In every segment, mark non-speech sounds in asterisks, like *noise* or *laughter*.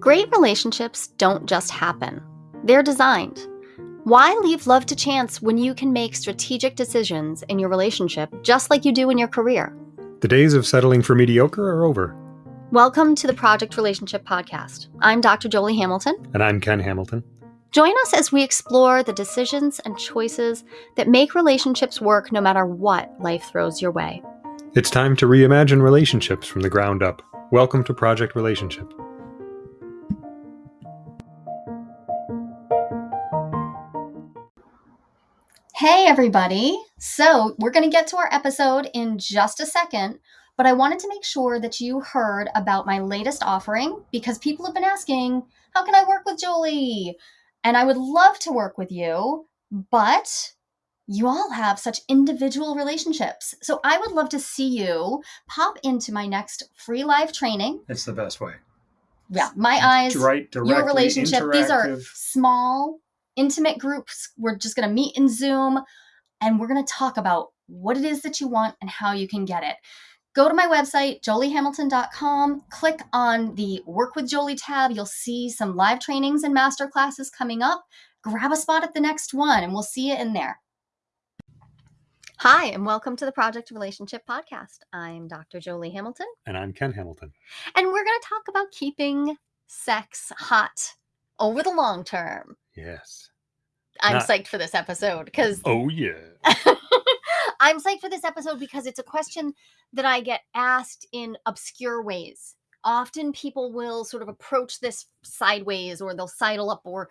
Great relationships don't just happen, they're designed. Why leave love to chance when you can make strategic decisions in your relationship just like you do in your career? The days of settling for mediocre are over. Welcome to the Project Relationship Podcast. I'm Dr. Jolie Hamilton. And I'm Ken Hamilton. Join us as we explore the decisions and choices that make relationships work no matter what life throws your way. It's time to reimagine relationships from the ground up. Welcome to Project Relationship. Hey, everybody. So, we're going to get to our episode in just a second, but I wanted to make sure that you heard about my latest offering because people have been asking, How can I work with Jolie? And I would love to work with you, but you all have such individual relationships. So, I would love to see you pop into my next free live training. It's the best way. Yeah, my eyes, right, your relationship. These are small intimate groups. We're just going to meet in Zoom and we're going to talk about what it is that you want and how you can get it. Go to my website, joliehamilton.com, click on the Work with Jolie tab. You'll see some live trainings and master classes coming up. Grab a spot at the next one and we'll see you in there. Hi, and welcome to the Project Relationship Podcast. I'm Dr. Jolie Hamilton. And I'm Ken Hamilton. And we're going to talk about keeping sex hot over the long term. Yes. I'm Not... psyched for this episode because. Oh, yeah. *laughs* I'm psyched for this episode because it's a question that I get asked in obscure ways. Often people will sort of approach this sideways or they'll sidle up or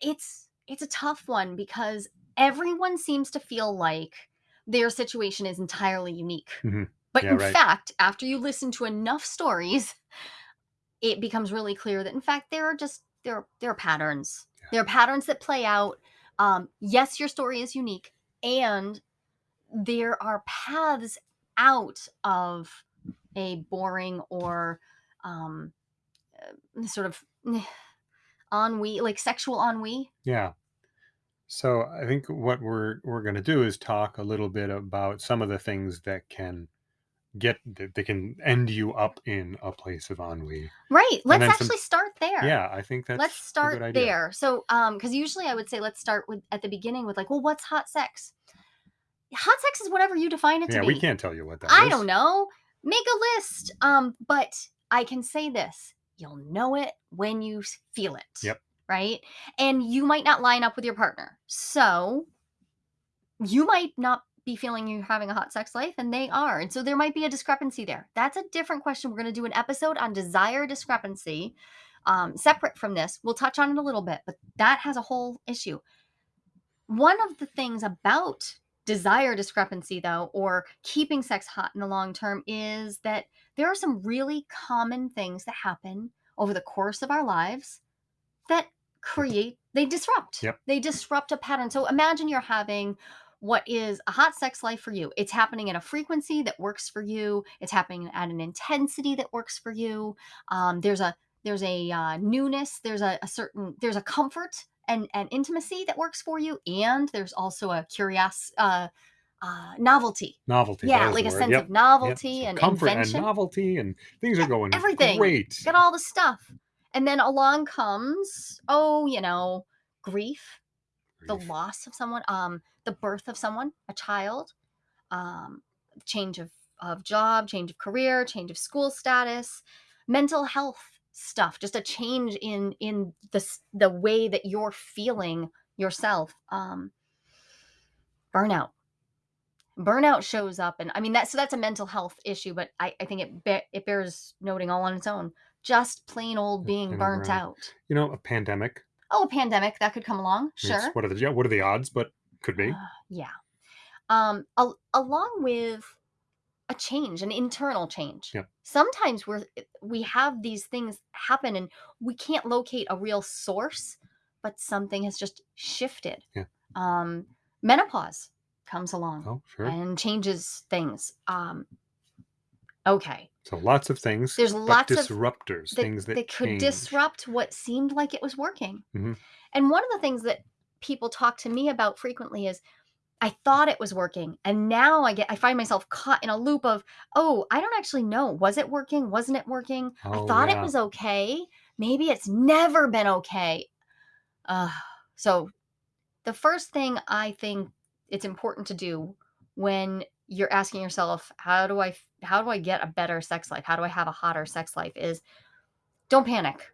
it's it's a tough one because everyone seems to feel like their situation is entirely unique. Mm-hmm. But yeah, in right. fact, after you listen to enough stories, it becomes really clear that in fact there are just there there are patterns there are patterns that play out. Um, yes, your story is unique, and there are paths out of a boring or um, uh, sort of *sighs* ennui, like sexual ennui. Yeah. So I think what we're we're going to do is talk a little bit about some of the things that can get they can end you up in a place of ennui. Right. Let's actually some, start there. Yeah, I think that's let's start there. So, um, because usually I would say let's start with at the beginning with like, well, what's hot sex? Hot sex is whatever you define it to yeah, be. we can't tell you what that I is. don't know. Make a list. Um, but I can say this: you'll know it when you feel it. Yep. Right. And you might not line up with your partner, so you might not be feeling you're having a hot sex life and they are. And so there might be a discrepancy there. That's a different question. We're going to do an episode on desire discrepancy um, separate from this. We'll touch on it a little bit, but that has a whole issue. One of the things about desire discrepancy, though, or keeping sex hot in the long term, is that there are some really common things that happen over the course of our lives that create, they disrupt. Yep. They disrupt a pattern. So imagine you're having what is a hot sex life for you. It's happening at a frequency that works for you. It's happening at an intensity that works for you. Um, there's a there's a uh, newness. There's a, a certain there's a comfort and and intimacy that works for you, and there's also a curious uh, uh, novelty. Novelty. Yeah, like a sense yep. of novelty yep. and comfort invention. and novelty, and things are going everything. Great. Got all the stuff, and then along comes oh, you know, grief the loss of someone, um, the birth of someone, a child, um, change of, of job, change of career, change of school status, mental health stuff, just a change in in the the way that you're feeling yourself. Um, burnout. Burnout shows up, and I mean that. So that's a mental health issue, but I, I think it be, it bears noting all on its own. Just plain old being burnt out. You know, a pandemic oh, a pandemic that could come along. Sure. Yes. What are the yeah, what are the odds? But could be. Uh, yeah. Um, al- along with a change, an internal change. Yep. Sometimes we're we have these things happen and we can't locate a real source, but something has just shifted. Yeah. Um, menopause comes along oh, sure. and changes things. Um, okay. So lots of things. There's lots disruptors, of disruptors, things that, that could change. disrupt what seemed like it was working. Mm-hmm. And one of the things that people talk to me about frequently is I thought it was working and now I get I find myself caught in a loop of, "Oh, I don't actually know. Was it working? Wasn't it working? Oh, I thought yeah. it was okay. maybe it's never been okay. Uh, so, the first thing I think it's important to do when you're asking yourself, "How do I f how do I get a better sex life? How do I have a hotter sex life?" is don't panic.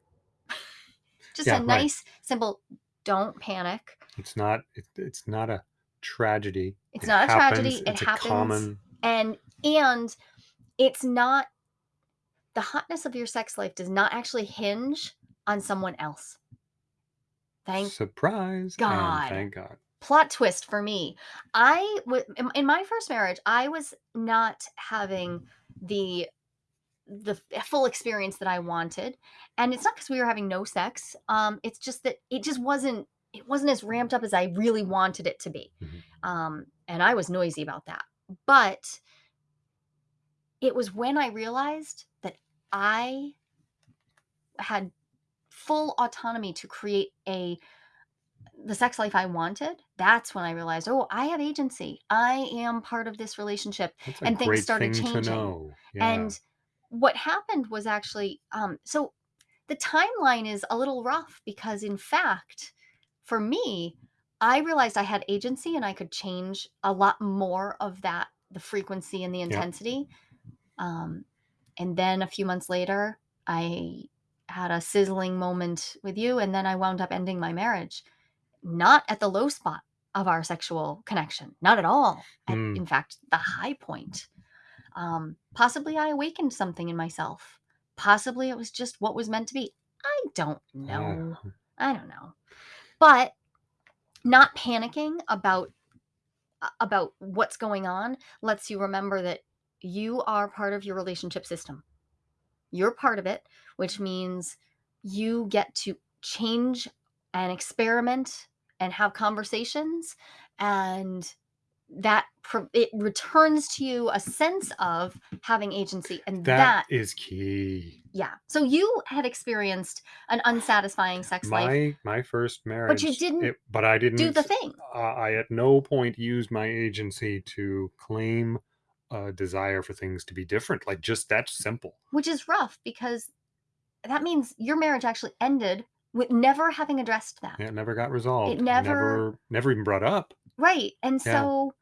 Just a Yeah, right. nice, simple, "Don't panic." It's not it, it's not a tragedy. It's It not a happens. tragedy, it It's a happens, common and and it's not the hotness of your sex life does not actually hinge on someone else. Thank surprise God. thank God. Plot twist for me. I wa in in my first marriage, I was not having the the full experience that I wanted, and it's not because we were having no sex, um, it's just that it just wasn't it wasn't as ramped up as I really wanted it to be, Mhm. um, and I was noisy about that, but it was when I realized that I had full autonomy to create a the sex life I wanted, that's when I realized, "Oh, I have agency. I am part of this relationship," and things started thing changing. Yeah. and what happened was actually, um so the timeline is a little rough because, in fact, for me, I realized I had agency and I could change a lot more of that the frequency and the intensity, um, and then a few months later, I had a sizzling moment with you, and then I wound up ending my marriage. Not at the low spot of our sexual connection, not at all, at Mm. in fact, the high point. Um, possibly I awakened something in myself. Possibly it was just what was meant to be. I don't Ah, know. hmm. I don't know. But not panicking about about what's going on lets you remember that you are part of your relationship system. You're part of it, which means you get to change and experiment and have conversations, and that it returns to you a sense of having agency, and That that is key. Yeah. So you had experienced an unsatisfying sex life My my first but you didn't it but I didn't do the thing. uh, I at no point used my agency to claim a desire for things to be different, like, just that simple. Which is rough because that means your marriage actually ended with never having addressed that. It never got resolved. It never never never even brought up. Right, and Yeah. so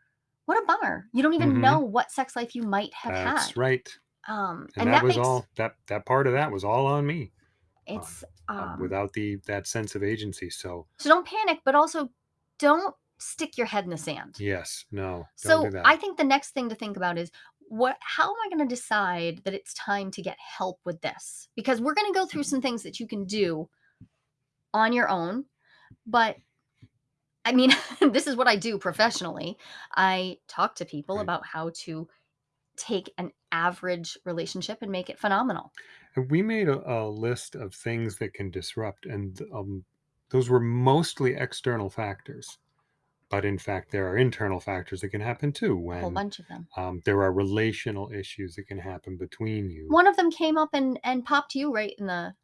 what a bummer. You don't even know Mhm. what sex life you might have That's had. right. Um, And and that that was makes all that that part of that was all on me, uh, It's, uh, um without the that sense of agency, so So don't panic, but also don't stick your head in the sand. Yes. No. Don't do So, that. I think the next thing to think about is what how am I gonna decide that it's time to get help with this? Because we're gonna go through some things that you can do on your own, but I mean, *laughs* this is what I do professionally. I talk to people Right. about how to take an average relationship and make it phenomenal. And we made a a list of things that can disrupt, and, um, those were mostly external factors. But, in fact, there are internal factors that can happen too A whole when, bunch of them. um, there are relational issues that can happen between you. One of them came up and and popped you right in the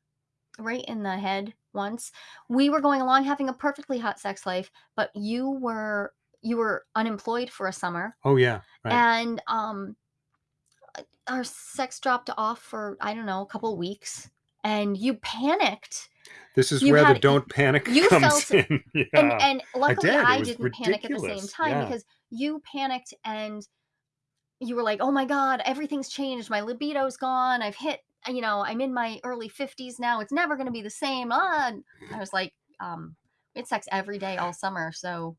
right in the head once. We were going along having a perfectly hot sex life, but you were you were unemployed for a summer, Oh, yeah. Right. and, um, uh, our sex dropped off for, I don't know, a couple weeks, and you panicked. This is You where the had y don't panic you *laughs* comes felt in. *laughs* and Yeah. and I luckily, did. I didn't panic at the same time Yeah. because you panicked and you were like, "Oh my god, everything's changed. My libido's gone. I've hit you know, I'm in my early 50s now. It's never gonna be the same, ah," and I was like, um, "We had sex every day all summer, so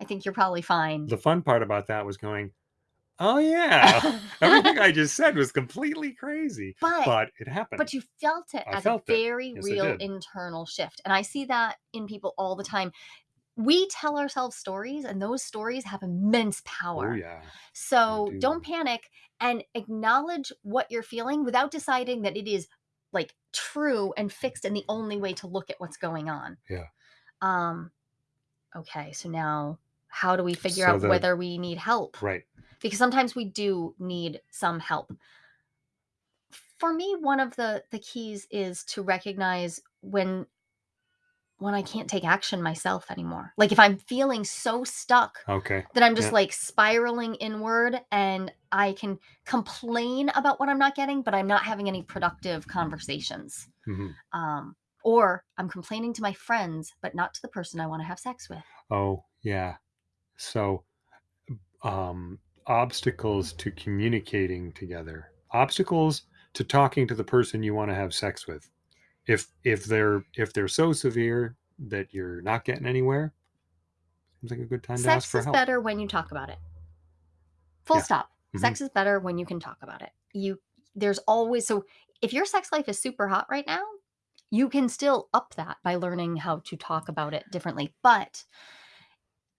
I think you're probably fine." The fun part about that was going, "Oh, yeah. *laughs* Everything I just said was completely crazy." But But it happened. but you felt it I as a felt it. very Yes, real internal shift, and I see that in people all the time. We tell ourselves stories, and those stories have immense Oh, power. yeah. So, don't panic and acknowledge what you're feeling without deciding that it is, like, true and fixed and the only way to look at what's going on. Yeah. Um, okay, so now how do we figure So out the whether we need help? Right. Because sometimes we do need some help. For me, one of the the keys is to recognize when when I can't take action myself anymore. Like if I'm feeling so stuck Okay. that I'm just Yeah. like spiraling inward and I can complain about what I'm not getting, but I'm not having any productive conversations. Mhm. Um, or I'm complaining to my friends, but not to the person I want to have sex with. Oh, yeah. So, um, obstacles to communicating together, obstacles to talking to the person you want to have sex with. If if they're if they're so severe that you're not getting anywhere, seems like a good time to ask Sex for is help. better when you talk about it. Full Yeah. stop. Mhm. Sex is better when you can talk about it. You there's always so if your sex life is super hot right now, you can still up that by learning how to talk about it differently. But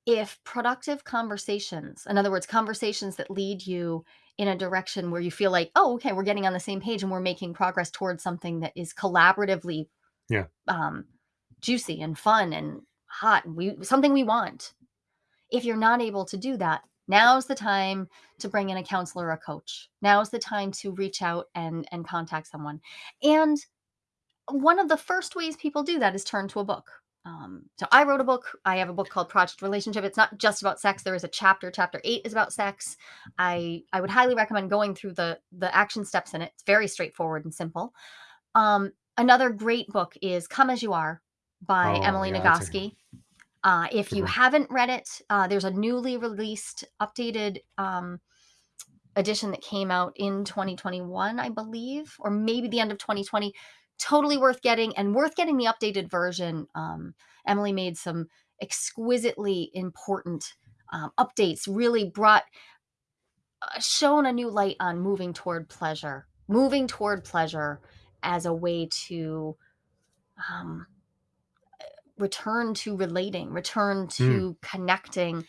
if productive conversations, in other words, conversations that lead you in a direction where you feel like, oh, okay, we're getting on the same page and we're making progress towards something that is collaboratively Yeah. um, juicy and fun and hot, and we something we want. If you're not able to do that, now's the time to bring in a counselor or a coach. Now's the time to reach out and and contact someone. And one of the first ways people do that is turn to a book. Um, so I wrote a book. I have a book called Project Relationship. It's not just about sex. There is a chapter. Chapter eight is about sex. I I would highly recommend going through the the action steps in it. It's very straightforward and simple. Um, another great book is Come as You Are by Oh, Emily yeah, Nagoski. Uh, if you haven't read it, uh, there's a newly released, updated um, edition that came out in 2021, I believe, or maybe the end of 2020. Totally worth getting and worth getting the updated version. Um, Emily made some exquisitely important um, updates, really brought, uh, shown a new light on moving toward pleasure, moving toward pleasure as a way to um, return to relating, return to connecting,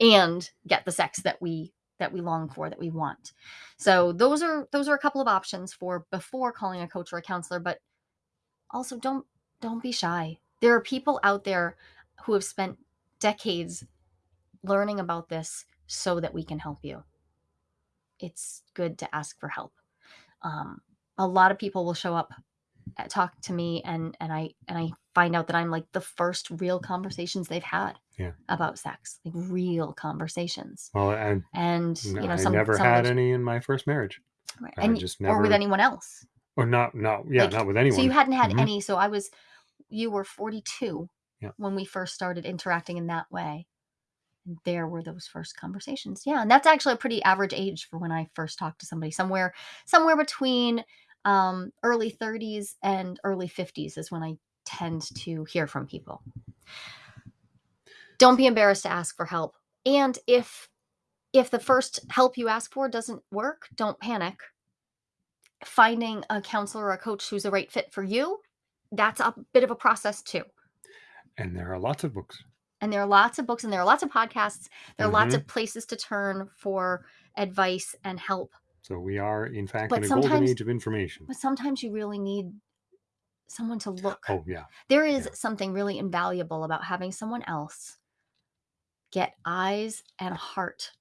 and get the sex that we that we long for, that we want. So those are those are a couple of options for before calling a coach or a counselor, but also don't don't be shy. There are people out there who have spent decades learning about this so that we can help you. It's good to ask for help. Um, a lot of people will show up talk to me and and I and I find out that I'm like the first real conversations they've had Yeah. about sex, like real conversations. Well, I, And you know, I some never some had any in my first marriage, right, I and just or with anyone else. or not. Not yeah, Like, not with anyone. So you hadn't had Mhm. any. So I was, you were 42 Yeah. when we first started interacting in that way. And there were those first conversations. Yeah, and that's actually a pretty average age for when I first talked to somebody. Somewhere, somewhere between um, early 30s and early 50s is when I tend to hear from people. Don't be embarrassed to ask for help. And if if the first help you ask for doesn't work, don't panic finding a counselor or a coach who's a right fit for you, that's a bit of a process too. And there are lots of books. And there are lots of books and there are lots of podcasts. There are lots Mm-hmm. of places to turn for advice and help. So we are, in fact, But in a golden age of information. But sometimes you really need someone to look. Oh yeah, There is yeah. something really invaluable about having someone else get eyes and heart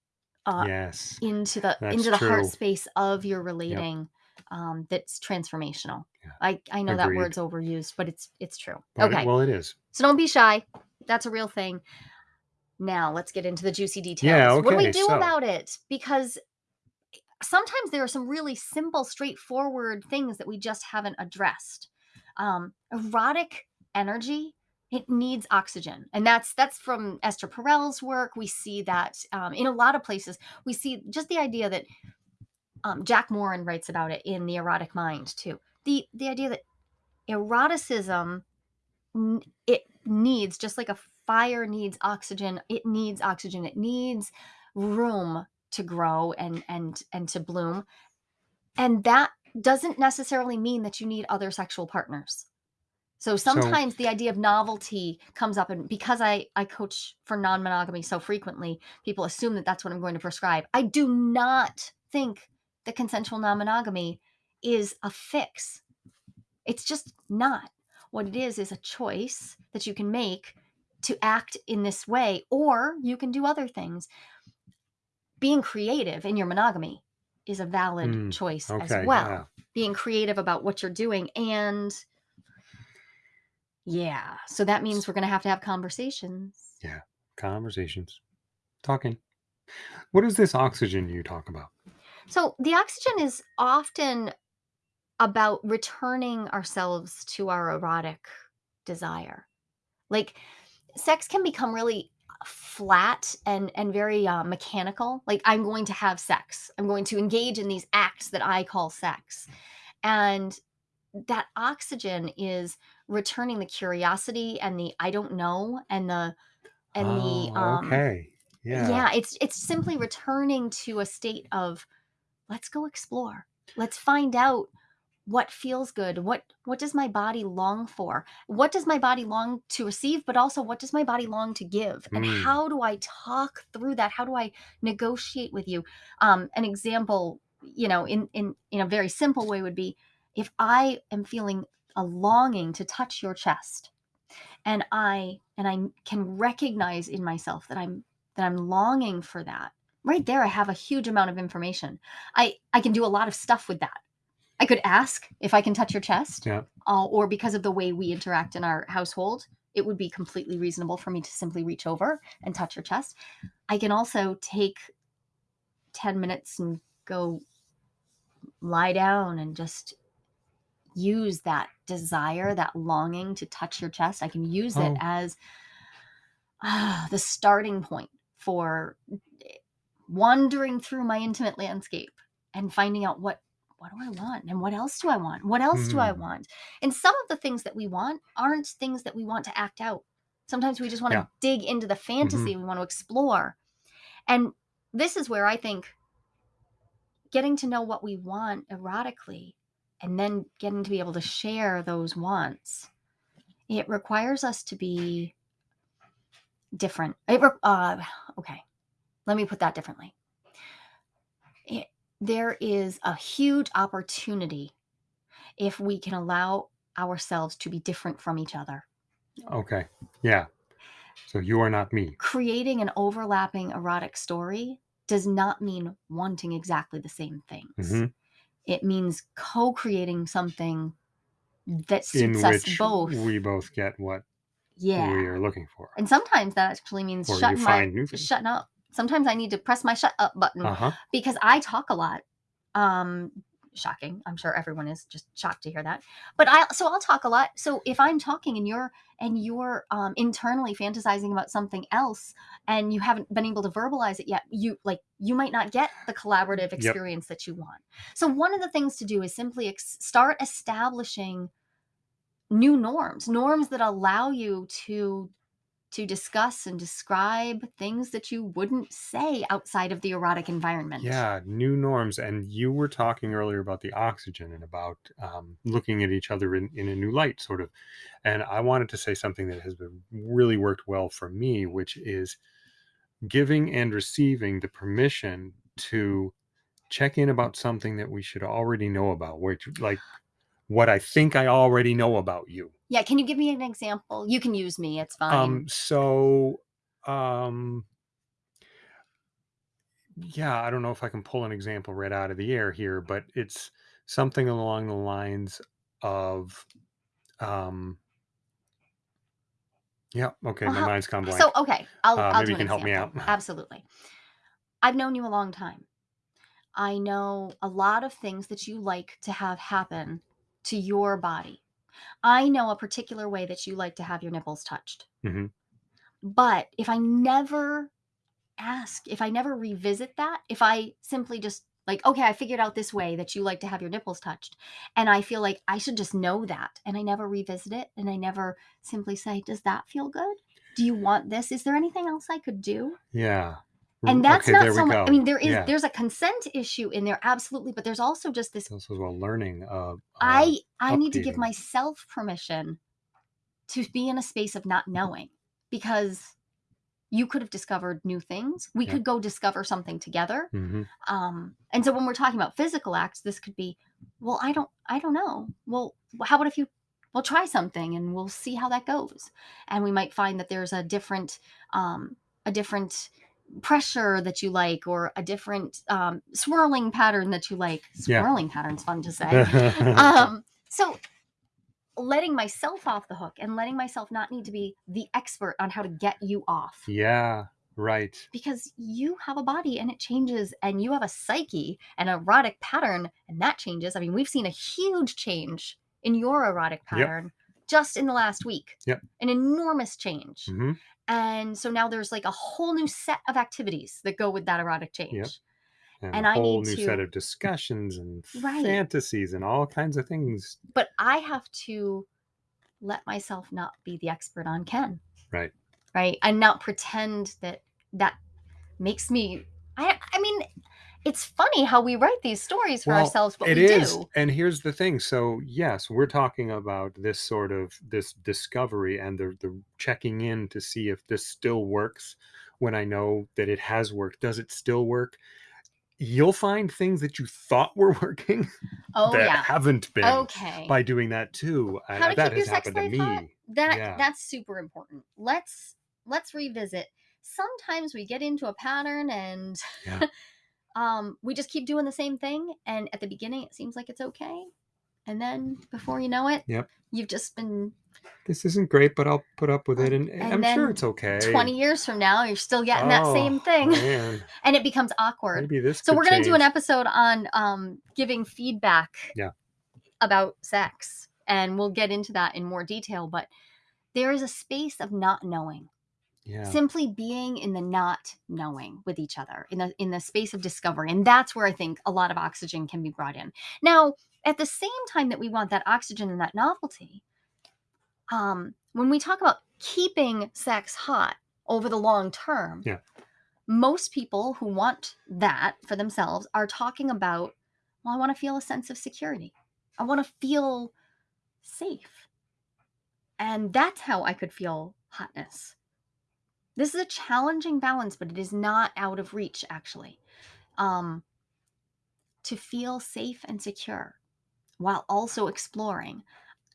uh, yes. into the That's into the heart space of your relating um, that's transformational. Yeah. I, I know that word's overused, but it's it's true. But it- okay. well, it is. So don't be shy. That's a real thing. Now let's get into the juicy details. Yeah, okay. What do we do so- about it? Because sometimes there are some really simple, straightforward things that we just haven't addressed. Um, erotic energy, it needs oxygen, and that's that's from Esther Perel's work. We see that um, in a lot of places. We see just the idea that um, Jack Morin writes about it in the Erotic Mind too. The the idea that eroticism it needs just like a fire needs oxygen it needs oxygen it needs room to grow and and and to bloom. And that doesn't necessarily mean that you need other sexual partners. So sometimes the idea of novelty comes up and because i i coach for non-monogamy so frequently people assume that that's what i'm going to prescribe. I do not think that consensual non-monogamy is a fix. It's just not. What it is is a choice that you can make to act in this way or you can do other things being creative in your monogamy is a valid Mm, choice as well yeah. being creative about what you're doing and Yeah. So that means we're going to have to have conversations. Yeah. Conversations. Talking. What is this oxygen you talk about? So the oxygen is often about returning ourselves to our erotic desire. Like sex can become really flat and and very uh, mechanical. Like I'm going to have sex. I'm going to engage in these acts that I call sex. And that oxygen is returning the curiosity and the I don't know and the and the Oh, um okay. Yeah. yeah, it's it's simply returning to a state of let's go explore. Let's find out what feels good. What what does my body long for? What does my body long to receive, but also what does my body long to give? And Mm. how do I talk through that? How do I negotiate with you? Um, an example, you know, in in in a very simple way would be if I am feeling a longing to touch your chest and I and I can recognize in myself that I'm that I'm longing for that. Right there I have a huge amount of information. I I can do a lot of stuff with that. I could ask if I can touch your chest Yeah. uh, or because of the way we interact in our household, it would be completely reasonable for me to simply reach over and touch your chest. I can also take 10 minutes and go lie down and just use that desire, that longing to touch your chest. I can use it Oh. as ah, the starting point for wandering through my intimate landscape and finding out what what do I want and what else do I want? What else do I Hmm. want? And some of the things that we want aren't things that we want to act out. Sometimes we just want to dig into the fantasy, we want to explore. And this is where I think getting to know what we want erotically and then getting to be able to share those wants it requires us to be different it re- uh, okay let me put that differently it, there is a huge opportunity if we can allow ourselves to be different from each other Okay. Yeah. So you are not me. creating an overlapping erotic story does not mean wanting exactly the same things Mhm. it means co-creating something that In suits us which both we both get what yeah we are looking for. and sometimes that actually means Or you shutting my find new things. shutting up sometimes i need to press my shut up button Uh huh. because I talk a lot. Um, shocking. I'm sure everyone is just shocked to hear that. But I so I'll talk a lot. So if I'm talking and you're and you're um, internally fantasizing about something else and you haven't been able to verbalize it yet, you like you might not get the collaborative experience that you want. So one of the things to do is simply ex- start establishing new norms, norms that allow you to to discuss and describe things that you wouldn't say outside of the erotic environment. Yeah, new norms. And you were talking earlier about the oxygen and about um, looking at each other in, in a new light, sort of. And I wanted to say something that has been really worked well for me, which is giving and receiving the permission to check in about something that we should already know about, which, like, what I think I already know about you. Yeah, can you give me an example? You can use me, it's fine. Um, so, um, yeah, I don't know if I can pull an example right out of the air here, but it's something along the lines of, um, yeah, okay, Well, my how- mind's gone blank. so okay, I'll, Uh, I'll maybe you can help me out. *laughs* Absolutely. I've known you a long time. I know a lot of things that you like to have happen to your body. I know a particular way that you like to have your nipples touched. Mhm. But if I never ask, if I never revisit that, if I simply just like, okay, I figured out this way that you like to have your nipples touched, and I feel like I should just know that, and I never revisit it, and I never simply say, does that feel good? Do you want this? Is there anything else I could do? Yeah. And that's okay, not so much. I mean, there is yeah. there's a consent issue in there, absolutely, but there's also just this. This was well learning. Uh, uh, I I need to give myself permission to be in a space of not knowing because you could have discovered new things. We Yeah. could go discover something together. mhm. Um, and so when we're talking about physical acts, this could be, well, I don't, I don't know. Well, how about if you, we'll try something and we'll see how that goes. And we might find that there's a different, um, a different pressure that you like, or a different um, swirling pattern that you like. Yeah. Swirling pattern's fun to say. *laughs* um, so letting myself off the hook and letting myself not need to be the expert on how to get you off Yeah. Right. because you have a body and it changes and you have a psyche an erotic pattern and that changes i mean we've seen a huge change in your erotic Yep. pattern just in the last week Yep. an enormous change hmm and so now there's like a whole new set of activities that go with that erotic change And, And a I whole need new set of discussions and Right. fantasies and all kinds of things. but i have to let myself not be the expert on ken Right. right and not pretend that that makes me i i mean it's funny how we write these stories for Well, ourselves but It we is, do and here's the thing. So yes, we're talking about this sort of this discovery and the the checking in to see if this still works. When I know that it has worked, does it still work? You'll find things that you thought were *laughs* working oh that yeah haven't been okay by doing that too. How to that keep your has sex happened to life me. hot that Yeah. that's super important let's let's revisit sometimes we get into a pattern and Yeah. *laughs* um we just keep doing the same thing and at the beginning it seems like it's okay and then before you know it Yep. you've just been This isn't great, but I'll put up with it, and, And I'm sure it's okay. 20 years from now you're still getting that same Oh, thing Man, *laughs* and it becomes awkward maybe this. so we're going to do an episode on um giving feedback Yeah. about sex and we'll get into that in more detail but there is a space of not knowing Yeah. simply being in the not knowing with each other in the in the space of discovery and that's where i think a lot of oxygen can be brought in now at the same time that we want that oxygen and that novelty um when we talk about keeping sex hot over the long term Yeah. most people who want that for themselves are talking about well i want to feel a sense of security i want to feel safe and that's how i could feel hotness this is a challenging balance but it is not out of reach actually um to feel safe and secure while also exploring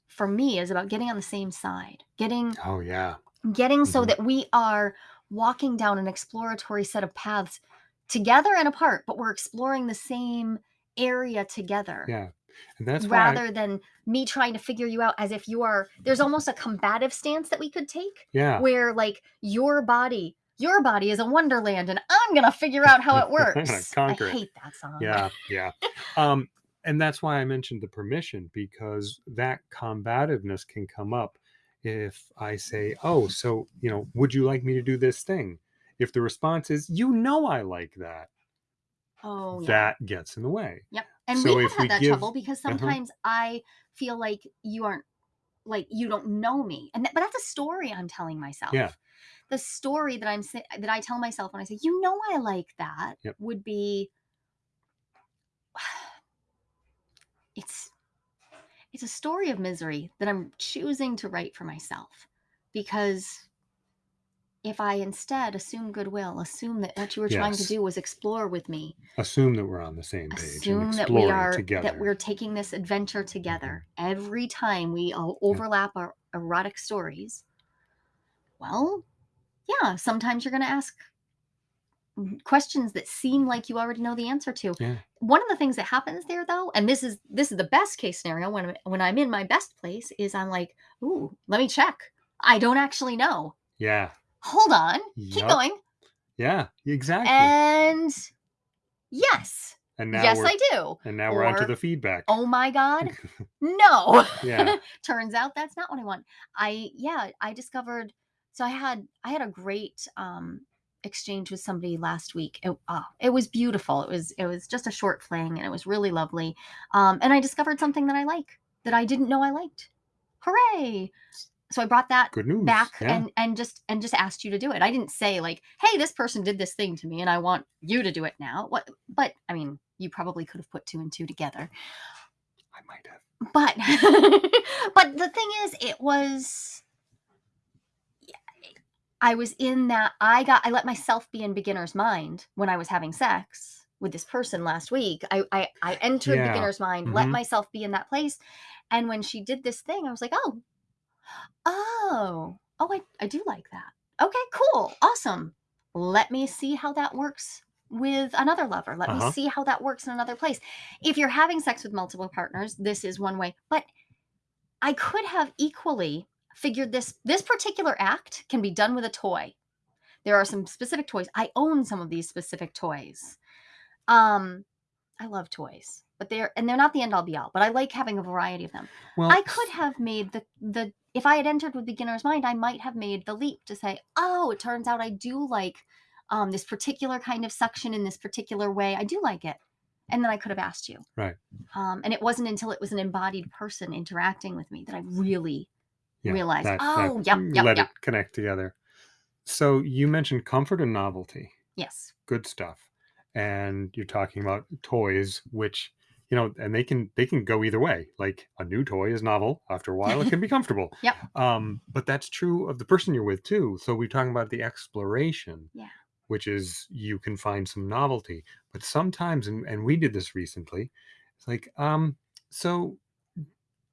for me is about getting on the same side getting Oh yeah. getting so Mhm. that we are walking down an exploratory set of paths together and apart but we're exploring the same area together Yeah. And that's why I- rather than me trying to figure you out as if you are there's almost a combative stance that we could take yeah. where like your body your body is a wonderland and i'm gonna figure out how it *laughs* works. Conquer i hate that song. Yeah yeah. Um and that's why i mentioned the permission because that combativeness can come up if i say oh so you know would you like me to do this thing? If the response is you know i like that oh yeah. that gets in the way. Yep. And So we have had we that give- trouble because Uh-huh. sometimes I feel like you aren't like you don't know me. And that, but that's a story I'm telling myself. Yeah. The story that I'm that I tell myself when I say, "You know I like that," Yep. would be *sighs* it's it's a story of misery that I'm choosing to write for myself because if I instead assume goodwill, assume that what you were trying to Yes. do was explore with me, assume that we're on the same page assume and that we exploring are together. that we're taking this adventure mm-hmm. together. Every time we all overlap our erotic stories well yeah sometimes you're going to ask questions that seem like you already know the answer to. Yeah. one of the things that happens there though and this is this is the best case scenario when I'm- when i'm in my best place is i'm like ooh let me check. I don't actually know. Yeah hold on. Keep going. Yeah exactly. And yes. And now yes i do. and now we're onto or- the feedback. oh my god. *laughs* No. Yeah. *laughs* Turns out that's not what i want. I yeah i discovered so i had i had a great um exchange with somebody last week. It, oh, it was beautiful. It was it was just a short fling and it was really lovely. Um and i discovered something that i like that i didn't know i liked. Hooray so i brought that back yeah. and and just and just asked you to do it. I didn't say like hey this person did this thing to me and i want you to do it now. What but i mean you probably could have put two and two together. I might have. But *laughs* but the thing is it was i was in that i got i let myself be in beginner's mind when i was having sex with this person last week. I i, I entered Yeah. beginner's mind let Mhm. myself be in that place. And when she did this thing i was like oh oh oh i, I do like that okay cool awesome let me see how that works with another lover let Uh-huh. me see how that works in another place if you're having sex with multiple partners this is one way but I could have equally figured this this particular act can be done with a toy. There are some specific toys. I own some of these specific toys. Um, I love toys, but they're and they're not the end all be all, but I like having a variety of them. Well, I could have made the the if I had entered with beginner's mind, I might have made the leap to say, "Oh, it turns out I do like um, this particular kind of suction in this particular way. I do like it." And then I could have asked you. Right. Um, and it wasn't until it was an embodied person interacting with me that I really yeah, realized, that- "Oh, that yep, yep, let yep." it connect together. So you mentioned comfort and novelty. yes. good stuff and you're talking about toys which you know and they can they can go either way like a new toy is novel after a while it *laughs* can be comfortable Yep. um but that's true of the person you're with too so we're talking about the exploration Yeah. which is you can find some novelty but sometimes and, and we did this recently it's like um so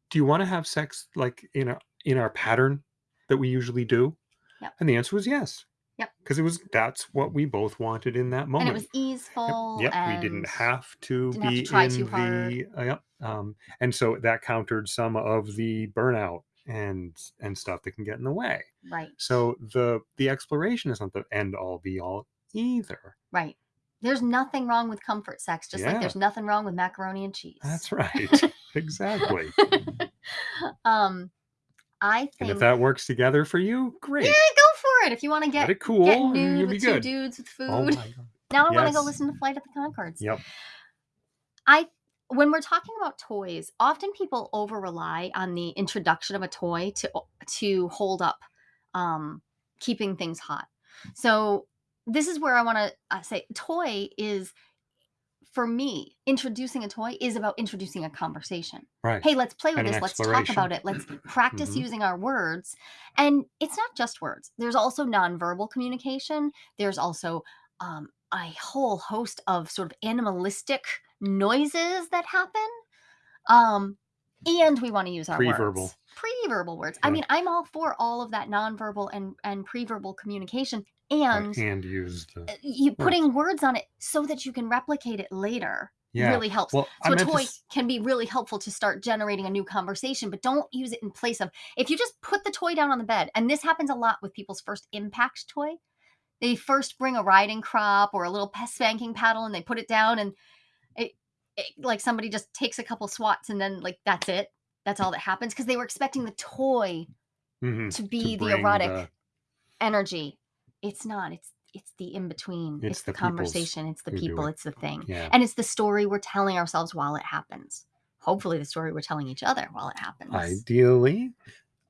do you want to have sex like in a in our pattern that we usually do Yep. and the answer was yes Yep. because it was that's what we both wanted in that moment And it was easeful. Yep, and we didn't have to didn't have be to try in too the hard. uh, yep, um, and so that countered some of the burnout and and stuff that can get in the way. Right. So the the exploration is not the end all be all either. Right. There's nothing wrong with comfort sex, just like there's nothing wrong with macaroni and cheese. That's *laughs* right, exactly. *laughs* um, I And think if that works together for you, great. yeah, go it. If you want to Get get it cool, get nude you'll be with two good. dudes with food. Oh my god. *laughs* now I want to go listen to Flight of the Conchords. Yep. I when we're talking about toys, often people over rely on the introduction of a toy to to hold up um, keeping things hot. So this is where I want to uh, say toy is for me introducing a toy is about introducing a conversation. Right. Hey, let's play with And this. Let's talk about it. Let's *clears throat* practice Mhm. using our words. And it's not just words. There's also nonverbal communication. There's also um, a whole host of sort of animalistic noises that happen. Um, and we want to use our Pre-verbal. words. Pre-verbal words. I mean, I'm all for all of that nonverbal and and pre-verbal communication. And And use the uh, you putting words on it so that you can replicate it later yeah. really helps. Well, So a meant to toy can be really helpful to start generating a new conversation, but don't use it in place of if you just put the toy down on the bed, and this happens a lot with people's first impact toy. They first bring a riding crop or a little spanking paddle and they put it down and it, it like somebody just takes a couple swats and then like that's it. That's all that happens because they were expecting the toy Mhm, to be the bring erotic energy. It's not. It's it's the in between. It's It's, the, the peoples conversation. It's the who do people. it. It's the thing yeah. and it's the story we're telling ourselves while it happens hopefully the story we're telling each other while it happens Ideally,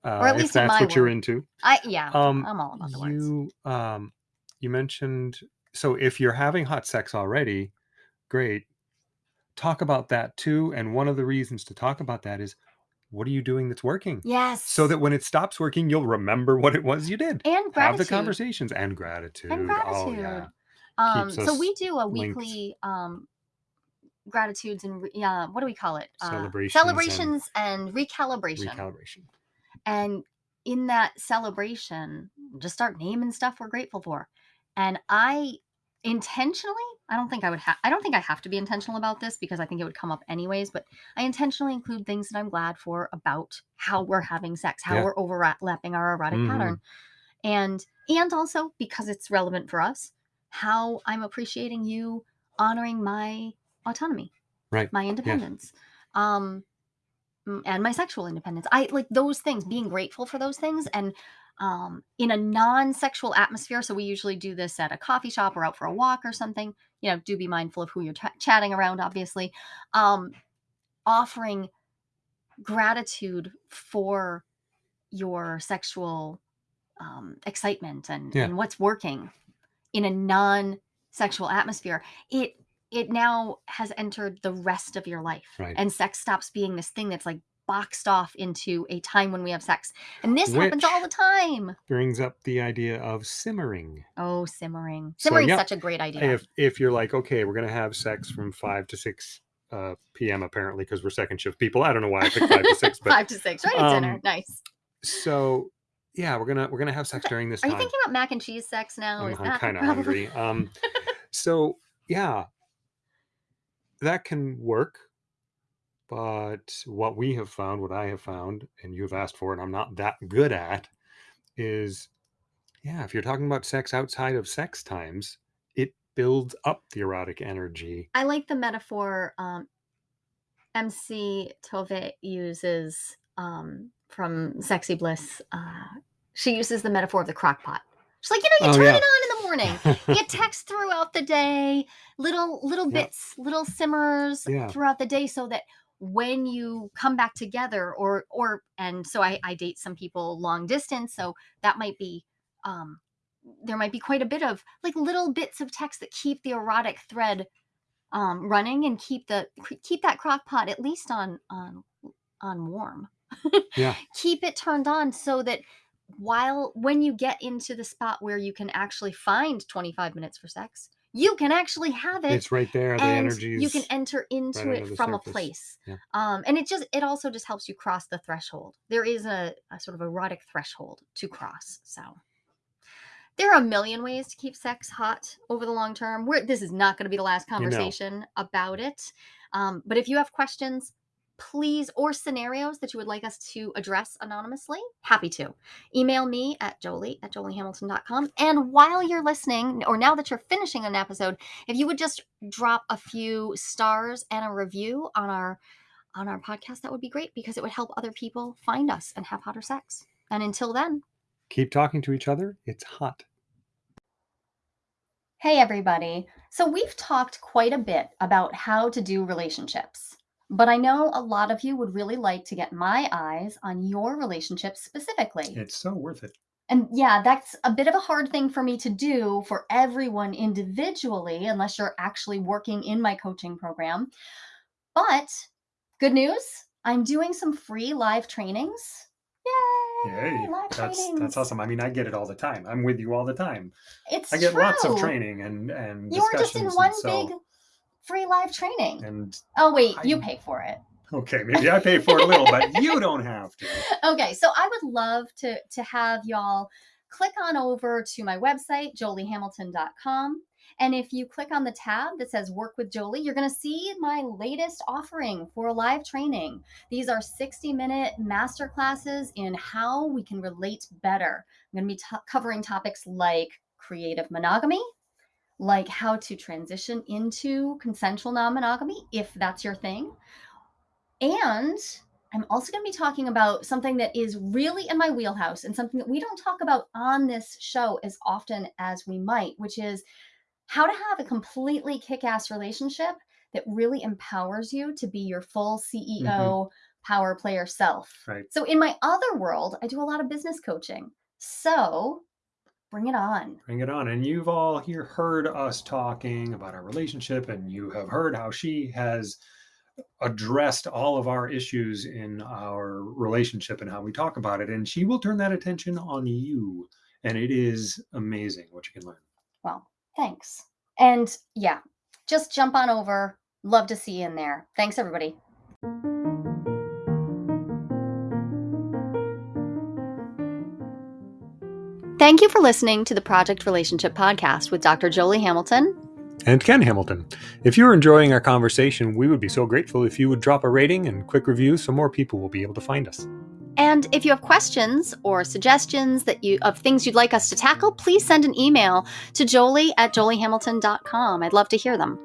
uh, at if least in that's my what you're world. into. i yeah Um, i'm all about the words you um, you mentioned so if you're having hot sex already, great. Talk about that too. And one of the reasons to talk about that is what are you doing that's working? yes So that when it stops working, you'll remember what it was you did. and Have the conversations and gratitude. and Oh yeah. gratitude um so we do a linked. weekly um gratitudes and uh, what do we call it Uh, Celebrations and celebrations and recalibration Recalibration. and in that celebration just start naming stuff we're grateful for and i intentionally i don't think i would have i don't think i have to be intentional about this because i think it would come up anyways but i intentionally include things that i'm glad for about how we're having sex how Yeah. we're overlapping our erotic Mhm. pattern and and also because it's relevant for us how i'm appreciating you honoring my autonomy Right. my independence um mm, and my sexual independence i like those things being grateful for those things and um in a non-sexual atmosphere so we usually do this at a coffee shop or out for a walk or something you know do be mindful of who you're ch- chatting around obviously um offering gratitude for your sexual um, excitement and, Yeah. and what's working in a non-sexual atmosphere it it now has entered the rest of your life Right. and sex stops being this thing that's like boxed off into a time when we have sex and this happens all the time Brings up the idea of simmering. oh simmering So, simmering's yeah, such a great idea If if you're like, okay, we're gonna have sex from five to six uh, p.m. apparently because we're second shift people. I don't know why I picked five to six, *laughs* but five to six right at dinner um, nice so yeah, we're gonna we're gonna have sex during this are you thinking about mac and cheese sex now I'm, Is that kind of hungry. Um, *laughs* so yeah, that can work. But what we have found, what I have found, and you have asked for, and I'm not that good at, is yeah, if you're talking about sex outside of sex times, it builds up the erotic energy. I like the metaphor um, MC Tove uses um, from Sexy Bliss. Uh, she uses the metaphor of the crock pot. She's like, you know, you Oh, turn yeah. it on in the morning. you *laughs* text throughout the day, little little Yeah. bits, little simmers Yeah. throughout the day, so that when you come back together, or or and so I, I date some people long distance, so that might be um, there might be quite a bit of like little bits of text that keep the erotic thread um, running and keep the keep that crock pot at least on on on warm. Yeah. *laughs* keep it turned on so that while when you get into the spot where you can actually find 25 minutes for sex, you can actually have it It's right there. The energy you can enter into under it from a place Yeah. um and it just it also just helps you cross the threshold there is a, a sort of erotic threshold to cross so there are a million ways to keep sex hot over the long term We're, this is not going to be the last know. conversation about it um, but if you have questions please or scenarios that you would like us to address anonymously happy to. Email me at jolie at joliehamilton.com and while you're listening or now that you're finishing an episode if you would just drop a few stars and a review on our on our podcast that would be great because it would help other people find us and have hotter sex. And until then Keep talking to each other. It's hot. hey everybody. So we've talked quite a bit about how to do relationships but i know a lot of you would really like to get my eyes on your relationships specifically It's so worth it. And yeah, that's a bit of a hard thing for me to do for everyone individually, unless you're actually working in my coaching program. But good news, I'm doing some free live trainings. Yay! Yay, live that's trainings. that's awesome. I mean, I get it all the time. I'm with you all the time. It's I get lots of training and and You are just in one so, big free live training. and Oh wait, you pay for it. okay, maybe I pay for it a little, but *laughs* you don't have to. okay so i would love to to have y'all click on over to my website joliehamilton.com and if you click on the tab that says work with jolie you're going to see my latest offering for live training these are 60 minute master classes in how we can relate better i'm going to be covering topics like creative monogamy like how to transition into consensual non-monogamy if that's your thing and I'm also going to be talking about something that is really in my wheelhouse and something that we don't talk about on this show as often as we might, which is how to have a completely kick ass relationship that really empowers you to be your full mm-hmm. CEO power player self. Right. So, in my other world, I do a lot of business coaching. So, bring it on. Bring it on. And you've all here heard us talking about our relationship, and you have heard how she has addressed all of our issues in our relationship and how we talk about it. And she will turn that attention on you. And it is amazing what you can learn. Well, thanks. And yeah, just jump on over. Love to see you in there. Thanks, everybody. Thank you for listening to the Project Relationship Podcast with Dr. Jolie Hamilton. And Ken Hamilton. If you're enjoying our conversation, we would be so grateful if you would drop a rating and quick review so more people will be able to find us. And if you have questions or suggestions that you of things you'd like us to tackle, please send an email to jolie at joliehamilton.com. I'd love to hear them.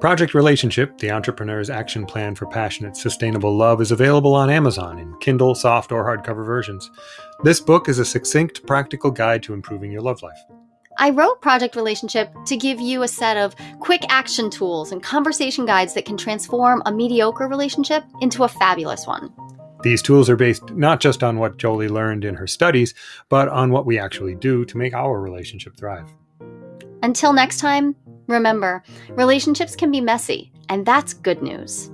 Project Relationship, the entrepreneur's action plan for passionate, sustainable love, is available on Amazon in Kindle, soft, or hardcover versions. This book is a succinct, practical guide to improving your love life. I wrote Project Relationship to give you a set of quick action tools and conversation guides that can transform a mediocre relationship into a fabulous one. These tools are based not just on what Jolie learned in her studies, but on what we actually do to make our relationship thrive. Until next time, remember relationships can be messy, and that's good news.